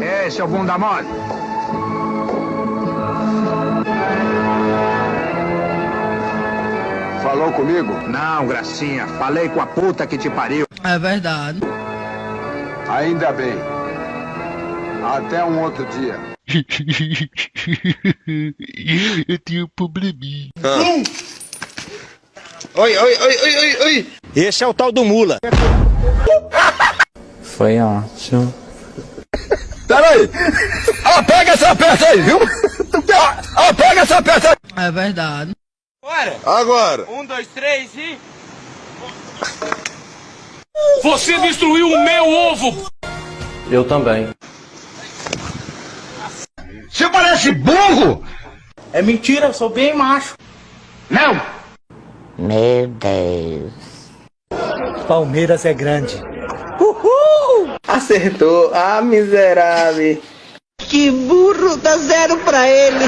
É, seu bunda mole. Falou comigo? Não, gracinha. Falei com a puta que te pariu. É verdade. Ainda bem. Até um outro dia. Eu tenho um probleminha. Oi, oi, oi, oi, oi, oi. Esse é o tal do mula. Foi ótimo. Peraí. Ah, pega essa peça aí, viu? Ah, pega essa peça aí. É verdade. Agora. Um, dois, três e. Você destruiu o meu ovo! Eu também. Você parece burro. É mentira, eu sou bem macho. Não! Meu Deus. Palmeiras é grande. Acertou. Ah, miserável. Que burro, dá zero pra ele.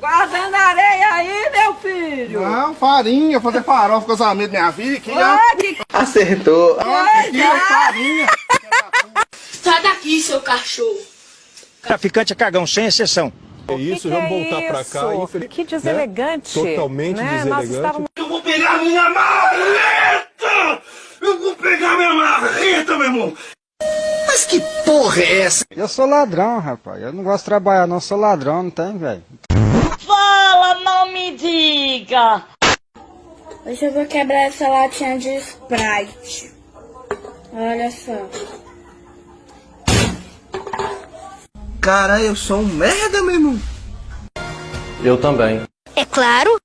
Guardando areia aí, meu filho! Não, farinha, fazer farofa com os amigos da minha filha. Aqui, ó. Ah, que Acertou. aqui, ó, farinha. Sai daqui, seu cachorro! Traficante é cagão, sem exceção. É isso, vamos voltar pra cá. infeliz- Que deselegante! Totalmente né? Nós deselegante. estávamos... Eu vou pegar minha marreta! Vou pegar minha marreta, meu irmão! Mas que porra é essa? Eu sou ladrão, rapaz. Eu não gosto de trabalhar, não. Eu sou ladrão, não tem, velho. Fala, não me diga! Hoje eu vou quebrar essa latinha de Sprite. Olha só. Cara, eu sou um merda, meu irmão. Eu também. É claro!